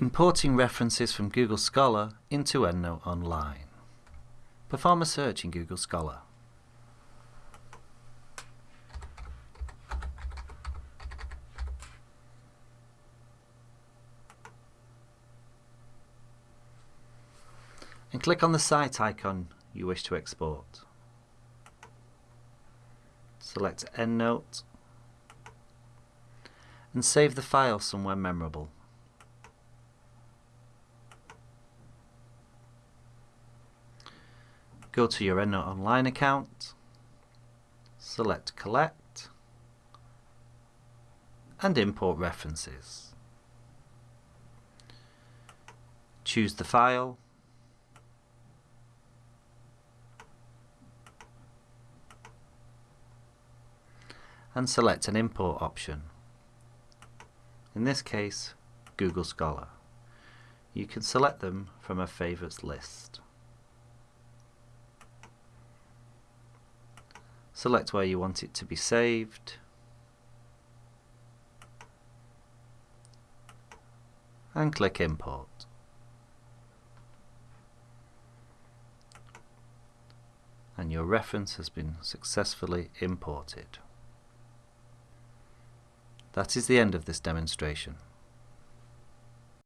Importing references from Google Scholar into EndNote Online. Perform a search in Google Scholar. And click on the cite icon you wish to export. Select EndNote and save the file somewhere memorable. Go to your EndNote Online account, select Collect, and import references. Choose the file, and select an import option. In this case, Google Scholar. You can select them from a favourites list. Select where you want it to be saved. And click Import. And your reference has been successfully imported. That is the end of this demonstration.